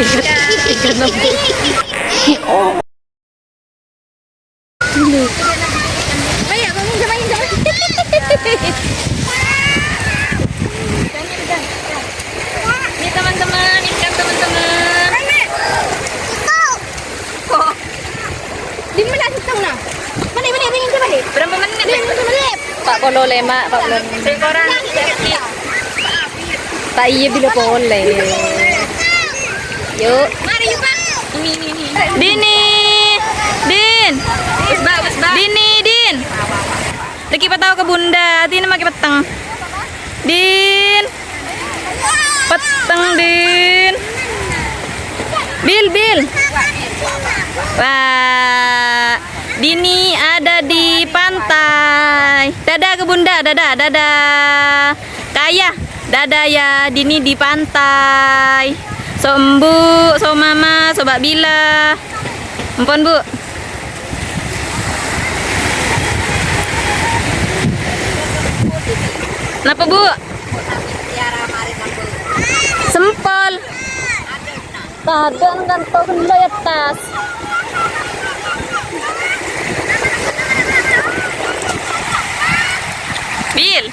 Mana mana? Pak Pak iya bila boleh. Yuk. Mari yuk pak. Ini, ini, ini. Dini. Din. Bus ba, bus ba. Dini, Din. Lagi patau ke bunda, Dini makin petang. Din. Petang, Din. Bil, Bil. Wah. Dini ada di pantai. Dadah ke bunda, dadah, dadah. Kaya, dadah ya. Dini di pantai. So embu, so mama, so Bila. Ampun bu. Kenapa bu? Sempol. Kadang kan tau tas. Bil.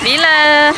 Bila.